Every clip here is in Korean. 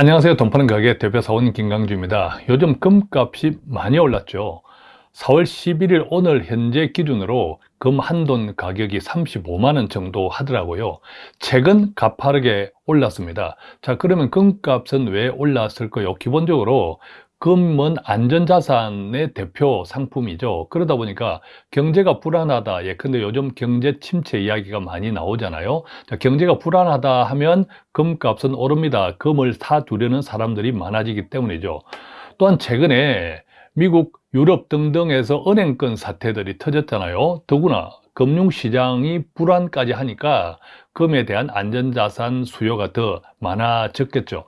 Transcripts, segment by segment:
안녕하세요. 돈 파는 가게 대표사원 김강주입니다. 요즘 금값이 많이 올랐죠. 4월 11일 오늘 현재 기준으로 금 한 돈 가격이 35만원 정도 하더라고요. 최근 가파르게 올랐습니다. 자, 그러면 금값은 왜 올랐을까요? 기본적으로 금은 안전자산의 대표 상품이죠. 그러다 보니까 경제가 불안하다. 예, 근데 요즘 경제 침체 이야기가 많이 나오잖아요. 자, 경제가 불안하다 하면 금값은 오릅니다. 금을 사두려는 사람들이 많아지기 때문이죠. 또한 최근에 미국, 유럽 등등에서 은행권 사태들이 터졌잖아요. 더구나 금융시장이 불안까지 하니까 금에 대한 안전자산 수요가 더 많아졌겠죠.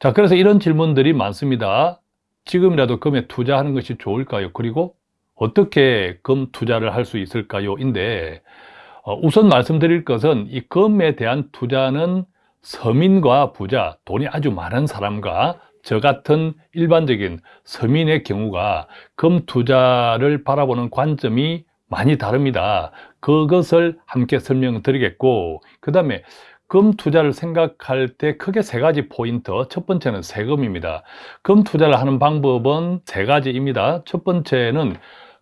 자, 그래서 이런 질문들이 많습니다. 지금이라도 금에 투자하는 것이 좋을까요? 그리고 어떻게 금 투자를 할 수 있을까요? 인데 어, 우선 말씀드릴 것은 이 금에 대한 투자는 서민과 부자, 돈이 아주 많은 사람과 저 같은 일반적인 서민의 경우가 금 투자를 바라보는 관점이 많이 다릅니다. 그것을 함께 설명드리겠고 그 다음에 금 투자를 생각할 때 크게 세 가지 포인트. 첫 번째는 세금입니다. 금 투자를 하는 방법은 세 가지입니다. 첫 번째는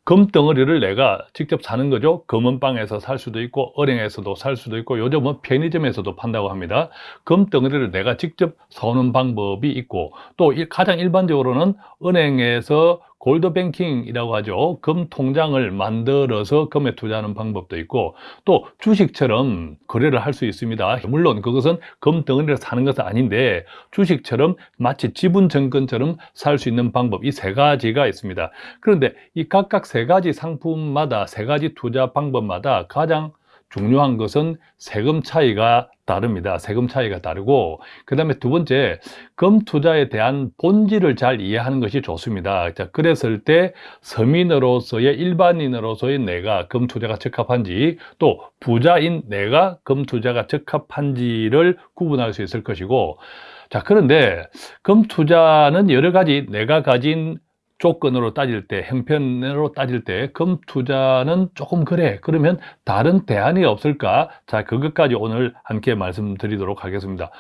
금 덩어리를 내가 직접 사는 거죠. 금은방에서 살 수도 있고 은행에서도 살 수도 있고 요즘은 편의점에서도 판다고 합니다. 금 덩어리를 내가 직접 사오는 방법이 있고 또 가장 일반적으로는 은행에서 골드뱅킹이라고 하죠. 금 통장을 만들어서 금에 투자하는 방법도 있고 또 주식처럼 거래를 할 수 있습니다. 물론 그것은 금 덩어리를 사는 것은 아닌데 주식처럼 마치 지분 증권처럼 살 수 있는 방법 이 세 가지가 있습니다. 그런데 이 각각 세 가지 상품마다 세 가지 투자 방법마다 가장 중요한 것은 세금 차이가 다릅니다. 세금 차이가 다르고 그 다음에 두 번째 금 투자에 대한 본질을 잘 이해하는 것이 좋습니다. 자, 그랬을 때 서민으로서의 일반인으로서의 내가 금 투자가 적합한지 또 부자인 내가 금 투자가 적합한지를 구분할 수 있을 것이고 자 그런데 금 투자는 여러 가지 내가 가진 조건으로 따질 때, 형편으로 따질 때 금 투자는 조금 그래. 그러면 다른 대안이 없을까? 자, 그것까지 오늘 함께 말씀드리도록 하겠습니다.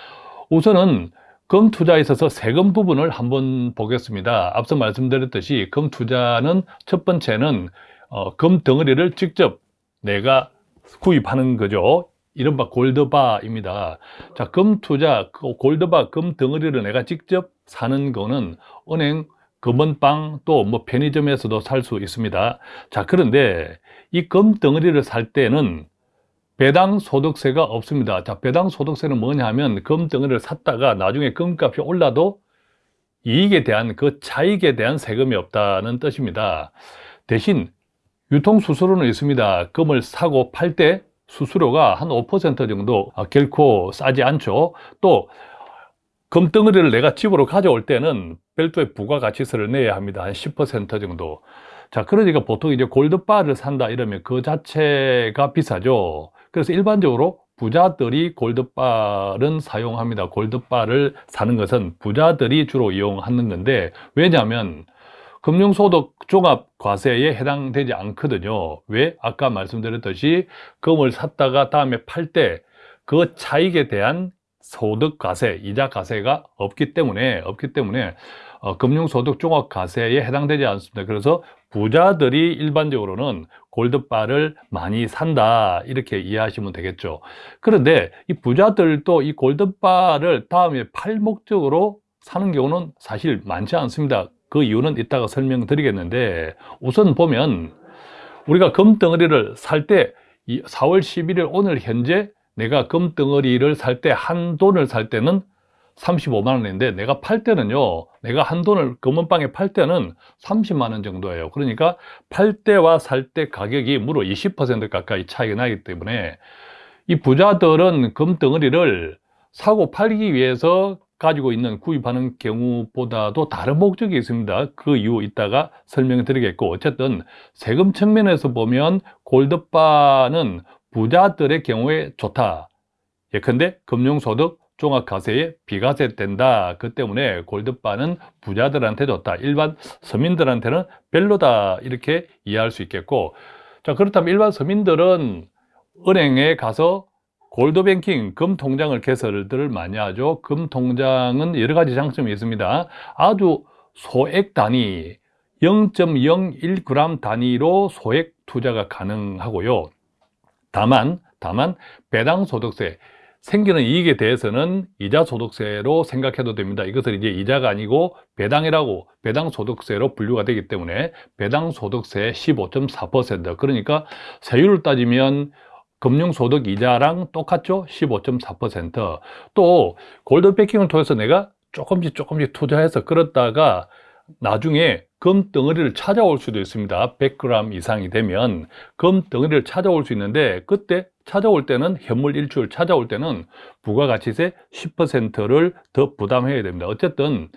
우선은 금 투자에 있어서 세금 부분을 한번 보겠습니다. 앞서 말씀드렸듯이 금 투자는 첫 번째는 어, 금 덩어리를 직접 내가 구입하는 거죠. 이른바 골드바입니다. 자, 금 투자, 그 골드바 금 덩어리를 내가 직접 사는 거는 은행 금은빵 또 뭐 편의점에서도 살 수 있습니다. 자 그런데 이 금덩어리를 살 때는 배당 소득세가 없습니다. 자 배당 소득세는 뭐냐 하면 금덩어리를 샀다가 나중에 금값이 올라도 이익에 대한 그 차익에 대한 세금이 없다는 뜻입니다. 대신 유통수수료는 있습니다. 금을 사고 팔 때 수수료가 한 5% 정도 결코 싸지 않죠. 또 금덩어리를 내가 집으로 가져올 때는 별도의 부가가치세를 내야 합니다. 한 10% 정도. 자, 그러니까 보통 이제 골드바를 산다 이러면 그 자체가 비싸죠. 그래서 일반적으로 부자들이 골드바를 사용합니다. 골드바를 사는 것은 부자들이 주로 이용하는 건데 왜냐하면 금융소득 종합과세에 해당되지 않거든요. 왜? 아까 말씀드렸듯이 금을 샀다가 다음에 팔 때 그 차익에 대한 소득과세, 이자과세가 없기 때문에 없기 때문에 어, 금융소득 종합과세에 해당되지 않습니다. 그래서 부자들이 일반적으로는 골드바를 많이 산다 이렇게 이해하시면 되겠죠. 그런데 이 부자들도 이 골드바를 다음에 팔 목적으로 사는 경우는 사실 많지 않습니다. 그 이유는 이따가 설명드리겠는데 우선 보면 우리가 금덩어리를 살 때 4월 11일 오늘 현재 내가 금덩어리를 살 때 한 돈을 살 때는 35만 원인데 내가 팔 때는요 내가 한 돈을 금은방에 팔 때는 30만 원 정도예요. 그러니까 팔 때와 살 때 가격이 무려 20% 가까이 차이가 나기 때문에 이 부자들은 금덩어리를 사고 팔기 위해서 가지고 있는 구입하는 경우보다도 다른 목적이 있습니다. 그 이유 이따가 설명을 드리겠고 어쨌든 세금 측면에서 보면 골드바는 부자들의 경우에 좋다 예컨대 금융소득 종합과세에 비과세 된다. 그 때문에 골드바는 부자들한테 좋다. 일반 서민들한테는 별로다. 이렇게 이해할 수 있겠고 자 그렇다면 일반 서민들은 은행에 가서 골드뱅킹, 금통장을 개설들 많이 하죠. 금통장은 여러 가지 장점이 있습니다. 아주 소액 단위, 0.01g 단위로 소액 투자가 가능하고요. 다만, 다만 배당 소득세, 생기는 이익에 대해서는 이자 소득세로 생각해도 됩니다. 이것을 이제 이자가 아니고 배당이라고 배당 소득세로 분류가 되기 때문에 배당 소득세 15.4% 그러니까 세율을 따지면 금융소득 이자랑 똑같죠? 15.4%또 골드베킹을 통해서 내가 조금씩 조금씩 투자해서 끌었다가 나중에 금 덩어리를 찾아올 수도 있습니다. 100g 이상이 되면 금 덩어리를 찾아올 수 있는데 그때 찾아올 때는 현물 일출 찾아올 때는 부가가치세 10%를 더 부담해야 됩니다. 어쨌든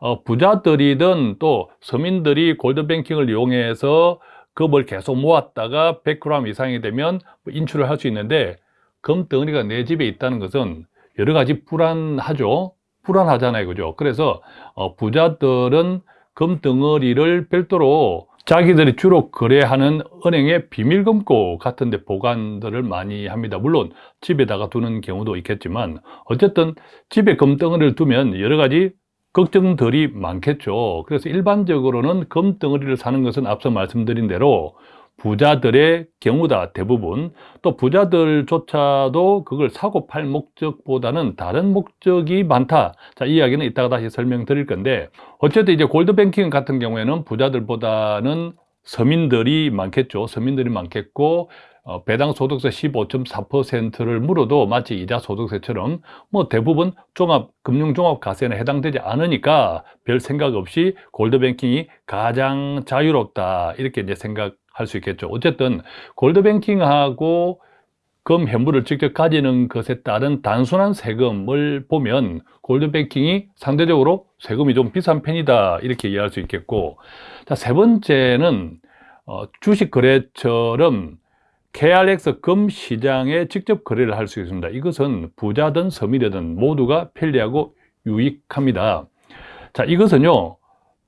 어, 부자들이든 또 서민들이 골드뱅킹을 이용해서 금을 계속 모았다가 100g 이상이 되면 인출을 할 수 있는데 금 덩어리가 내 집에 있다는 것은 여러 가지 불안하죠. 불안하잖아요. 그죠? 그래서 어, 부자들은 금 덩어리를 별도로 자기들이 주로 거래하는 은행의 비밀금고 같은 데 보관들을 많이 합니다. 물론 집에다가 두는 경우도 있겠지만 어쨌든 집에 금덩어리를 두면 여러 가지 걱정들이 많겠죠. 그래서 일반적으로는 금덩어리를 사는 것은 앞서 말씀드린 대로 부자들의 경우다 대부분. 또 부자들조차도 그걸 사고 팔 목적보다는 다른 목적이 많다. 자 이야기는 이따가 다시 설명드릴 건데 어쨌든 이제 골드뱅킹 같은 경우에는 부자들보다는 서민들이 많겠죠. 서민들이 많겠고 어, 배당 소득세 15.4%를 물어도 마치 이자 소득세처럼 뭐 대부분 종합 금융 종합 가세에 해당되지 않으니까 별 생각 없이 골드뱅킹이 가장 자유롭다. 이렇게 이제 생각 할 수 있겠죠. 어쨌든 골드뱅킹하고 금 현물을 직접 가지는 것에 따른 단순한 세금을 보면 골드뱅킹이 상대적으로 세금이 좀 비싼 편이다 이렇게 이해할 수 있겠고. 자 세 번째는 어, 주식 거래처럼 KRX 금 시장에 직접 거래를 할 수 있습니다. 이것은 부자든 서민이든 모두가 편리하고 유익합니다. 자 이것은요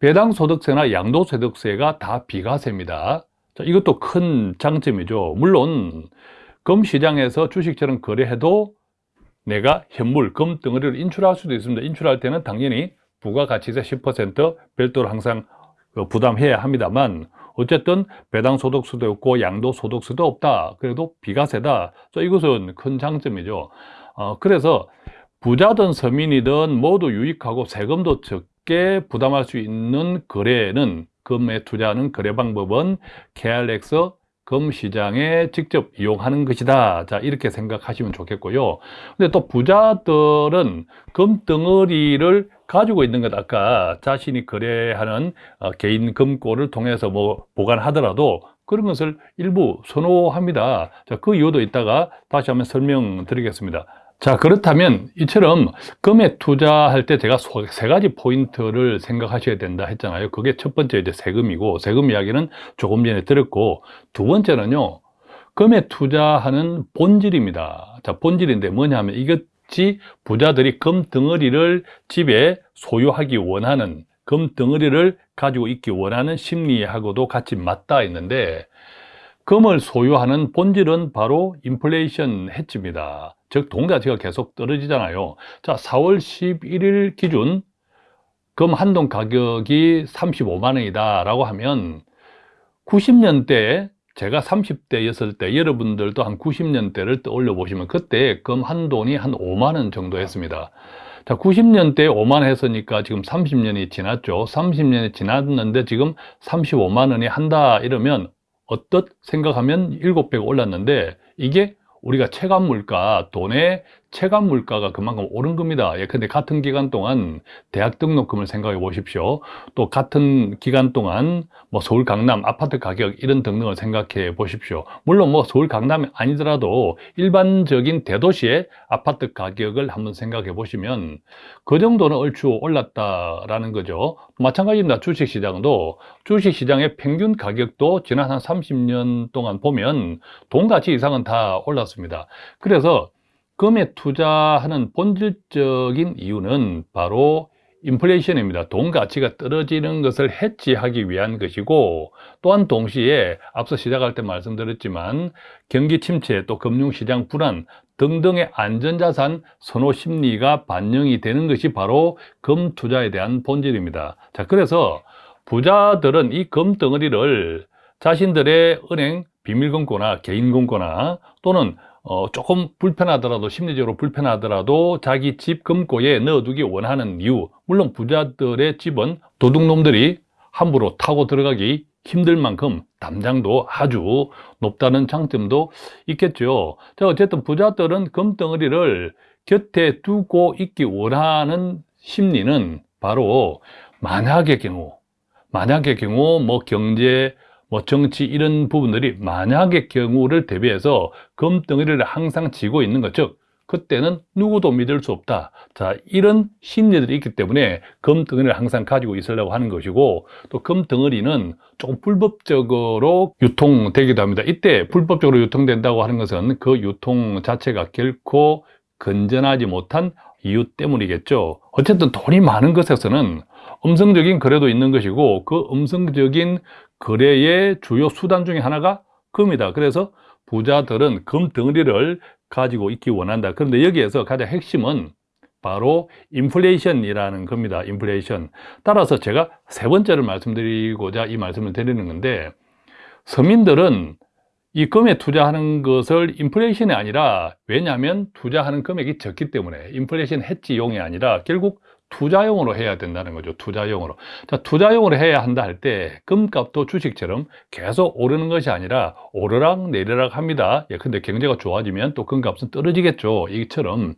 배당소득세나 양도소득세가 다 비과세입니다 자, 이것도 큰 장점이죠. 물론 금시장에서 주식처럼 거래해도 내가 현물, 금 덩어리를 인출할 수도 있습니다. 인출할 때는 당연히 부가가치세 10% 별도로 항상 그 부담해야 합니다만 어쨌든 배당 소득세도 없고 양도 소득세도 없다. 그래도 비과세다. 이것은 큰 장점이죠. 어, 그래서 부자든 서민이든 모두 유익하고 세금도 적게 부담할 수 있는 거래는 금에 투자하는 거래 방법은 KRX 금 시장에 직접 이용하는 것이다. 자, 이렇게 생각하시면 좋겠고요. 근데 또 부자들은 금 덩어리를 가지고 있는 것 아까 자신이 거래하는 어, 개인 금고를 통해서 뭐 보관하더라도 그런 것을 일부 선호합니다. 자, 그 이유도 이따가 다시 한번 설명드리겠습니다. 자 그렇다면 이처럼 금에 투자할 때 제가 세 가지 포인트를 생각하셔야 된다 했잖아요. 그게 첫 번째 이제 세금이고 세금 이야기는 조금 전에 들었고 두 번째는요 금에 투자하는 본질입니다. 자 본질인데 뭐냐면 이것이 부자들이 금 덩어리를 집에 소유하기 원하는 금 덩어리를 가지고 있기 원하는 심리하고도 같이 맞닿아 있는데 금을 소유하는 본질은 바로 인플레이션 해지입니다. 즉 동자지가 계속 떨어지잖아요. 자 4월 11일 기준 금 한 돈 가격이 35만 원이다 라고 하면 90년대 제가 30대였을 때 여러분들도 한 90년대를 떠올려 보시면 그때 금 한 돈이 한 5만 원 정도 했습니다. 자 90년대 5만 원 했으니까 지금 30년이 지났죠. 30년이 지났는데 지금 35만 원이 한다 이러면 어떻 생각하면 7배가 올랐는데 이게 우리가 체감 물가, 돈의 체감 물가가 그만큼 오른 겁니다. 예, 근데 같은 기간 동안 대학 등록금을 생각해 보십시오. 또 같은 기간 동안 뭐 서울 강남 아파트 가격 이런 등등을 생각해 보십시오. 물론 뭐 서울 강남이 아니더라도 일반적인 대도시의 아파트 가격을 한번 생각해 보시면 그 정도는 얼추 올랐다라는 거죠. 마찬가지입니다. 주식시장도 주식시장의 평균 가격도 지난 한 30년 동안 보면 동가치 이상은 다 올랐습니다. 그래서 금에 투자하는 본질적인 이유는 바로 인플레이션입니다. 돈 가치가 떨어지는 것을 해지하기 위한 것이고 또한 동시에 앞서 시작할 때 말씀드렸지만 경기 침체 또 금융시장 불안 등등의 안전자산 선호 심리가 반영이 되는 것이 바로 금 투자에 대한 본질입니다. 자, 그래서 부자들은 이 금 덩어리를 자신들의 은행 비밀금고나 개인금고나 또는 어, 조금 불편하더라도 심리적으로 불편하더라도 자기 집 금고에 넣어두기 원하는 이유. 물론 부자들의 집은 도둑놈들이 함부로 타고 들어가기 힘들 만큼 담장도 아주 높다는 장점도 있겠죠. 자 어쨌든 부자들은 금덩어리를 곁에 두고 있기 원하는 심리는 바로 만약의 경우 만약의 경우 뭐 경제 뭐 정치 이런 부분들이 만약의 경우를 대비해서 금덩어리를 항상 쥐고 있는 것, 즉 그때는 누구도 믿을 수 없다. 자, 이런 심리들이 있기 때문에 금덩어리를 항상 가지고 있으려고 하는 것이고 또 금덩어리는 조금 불법적으로 유통되기도 합니다. 이때 불법적으로 유통된다고 하는 것은 그 유통 자체가 결코 건전하지 못한 이유 때문이겠죠. 어쨌든 돈이 많은 것에서는 음성적인 거래도 있는 것이고 그 음성적인 거래의 주요 수단 중에 하나가 금이다. 그래서 부자들은 금 덩어리를 가지고 있기 원한다. 그런데 여기에서 가장 핵심은 바로 인플레이션이라는 겁니다. 인플레이션. 따라서 제가 세 번째를 말씀드리고자 이 말씀을 드리는 건데 서민들은 이 금에 투자하는 것을 인플레이션이 아니라 왜냐하면 투자하는 금액이 적기 때문에 인플레이션 해지용이 아니라 결국 투자용으로 해야 된다는 거죠. 투자용으로. 자, 투자용으로 해야 한다 할 때 금값도 주식처럼 계속 오르는 것이 아니라 오르락 내리락 합니다. 예, 근데 경제가 좋아지면 또 금값은 떨어지겠죠. 이처럼.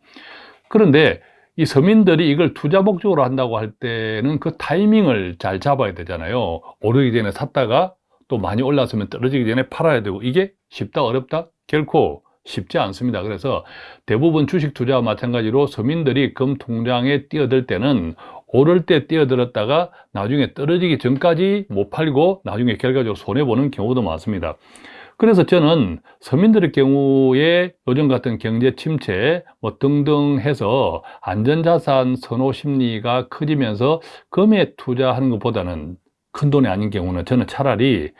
그런데 이 서민들이 이걸 투자 목적으로 한다고 할 때는 그 타이밍을 잘 잡아야 되잖아요. 오르기 전에 샀다가 또 많이 올랐으면 떨어지기 전에 팔아야 되고 이게 쉽다 어렵다? 결코 쉽지 않습니다. 그래서 대부분 주식 투자와 마찬가지로 서민들이 금 통장에 뛰어들 때는 오를 때 뛰어들었다가 나중에 떨어지기 전까지 못 팔고 나중에 결과적으로 손해보는 경우도 많습니다. 그래서 저는 서민들의 경우에 요즘 같은 경제 침체 뭐 등등 해서 안전자산 선호 심리가 커지면서 금에 투자하는 것보다는 큰 돈이 아닌 경우는 저는 차라리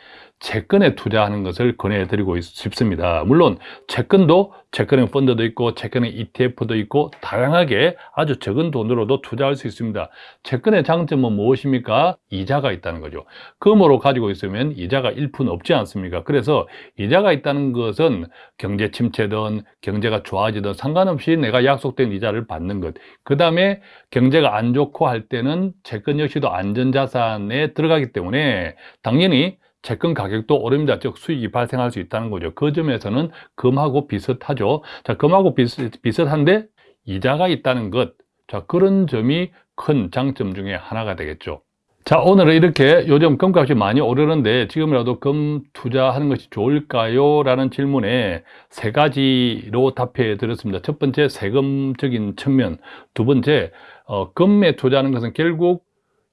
채권에 투자하는 것을 권해드리고 싶습니다. 물론 채권도 채권형 펀드도 있고 채권형 ETF도 있고 다양하게 아주 적은 돈으로도 투자할 수 있습니다. 채권의 장점은 무엇입니까? 이자가 있다는 거죠. 금으로 가지고 있으면 이자가 1푼 없지 않습니까? 그래서 이자가 있다는 것은 경제 침체든 경제가 좋아지든 상관없이 내가 약속된 이자를 받는 것. 그 다음에 경제가 안 좋고 할 때는 채권 역시도 안전자산에 들어가기 때문에 당연히 채권 가격도 오릅니다. 즉 수익이 발생할 수 있다는 거죠. 그 점에서는 금하고 비슷하죠. 자, 금하고 비슷, 비슷한데 이자가 있다는 것. 자, 그런 점이 큰 장점 중에 하나가 되겠죠. 자, 오늘은 이렇게 요즘 금값이 많이 오르는데 지금이라도 금 투자하는 것이 좋을까요? 라는 질문에 세 가지로 답해 드렸습니다. 첫 번째, 세금적인 측면. 두 번째, 어, 금에 투자하는 것은 결국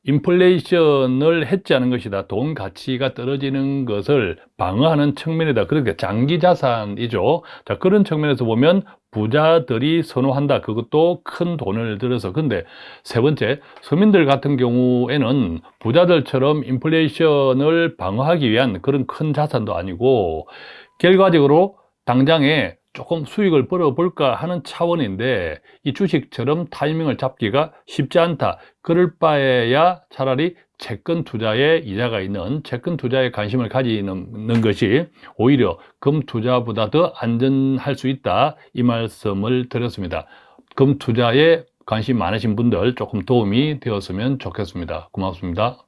인플레이션을 해지하는 것이다. 돈 가치가 떨어지는 것을 방어하는 측면이다. 그러니까 장기 자산이죠. 자, 그런 측면에서 보면 부자들이 선호한다. 그것도 큰 돈을 들여서. 근데 세 번째, 서민들 같은 경우에는 부자들처럼 인플레이션을 방어하기 위한 그런 큰 자산도 아니고 결과적으로 당장에 조금 수익을 벌어볼까 하는 차원인데 이 주식처럼 타이밍을 잡기가 쉽지 않다. 그럴 바에야 차라리 채권 투자에 이자가 있는 채권 투자에 관심을 가지는 것이 오히려 금 투자보다 더 안전할 수 있다. 이 말씀을 드렸습니다. 금 투자에 관심 많으신 분들 조금 도움이 되었으면 좋겠습니다. 고맙습니다.